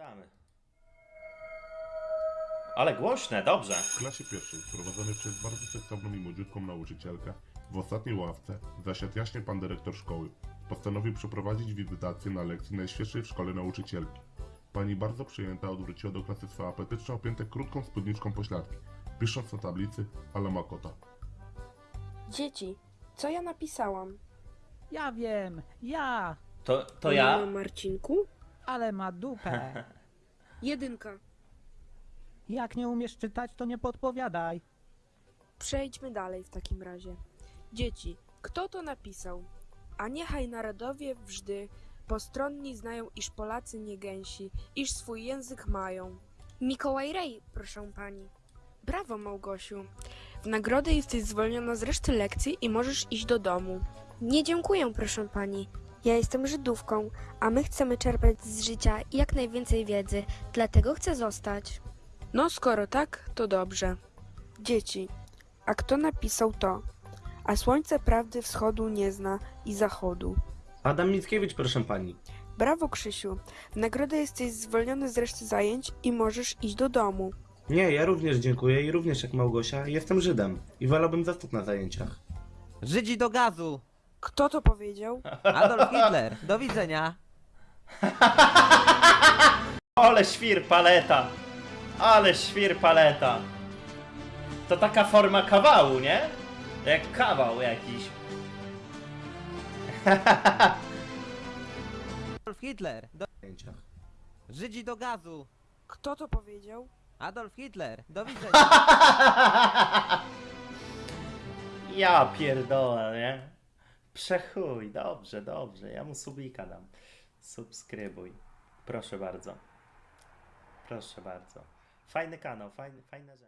Oglądamy. Ale głośne, dobrze. W klasie pierwszej, prowadzonej przez bardzo seksowną i młodziutką nauczycielkę, w ostatniej ławce zasiadł jaśnie pan dyrektor szkoły. Postanowił przeprowadzić wizytację na lekcji najświeższej w szkole nauczycielki. Pani bardzo przyjęta odwróciła do klasy swe apetyczne opięte krótką spódniczką pośladki, pisząc na tablicy ale ma kota. Dzieci, co ja napisałam? Ja wiem, ja, To, to ja? Mamo Marcinku? Ale ma dupę. Jedynka. Jak nie umiesz czytać, to nie podpowiadaj. Przejdźmy dalej w takim razie. Dzieci, kto to napisał? A niechaj narodowie wżdy postronni znają, iż Polacy nie gęsi, iż swój język mają. Mikołaj Rej, proszę pani. Brawo, Małgosiu. W nagrodę jesteś zwolniona z reszty lekcji i możesz iść do domu. Nie dziękuję, proszę pani. Ja jestem Żydówką, a my chcemy czerpać z życia jak najwięcej wiedzy, dlatego chcę zostać. No, skoro tak, to dobrze. Dzieci, a kto napisał to? A słońce prawdy wschodu nie zna i zachodu. Adam Mickiewicz, proszę pani. Brawo, Krzysiu. W nagrodę jesteś zwolniony z reszty zajęć i możesz iść do domu. Nie, ja również dziękuję i również jak Małgosia jestem Żydem i wolałbym zostać na zajęciach. Żydzi do gazu! Kto to powiedział? Adolf Hitler! Do widzenia! Ale świr paleta. Ale świr paleta. To taka forma kawału, nie? Jak kawał jakiś. Adolf Hitler! Do... Żydzi do gazu! Kto to powiedział? Adolf Hitler! Do widzenia! Ja pierdolę, nie? Przechuj, dobrze, dobrze. Ja mu subika dam. Subskrybuj. Proszę bardzo. Proszę bardzo. Fajny kanał, fajny, fajna rzecz.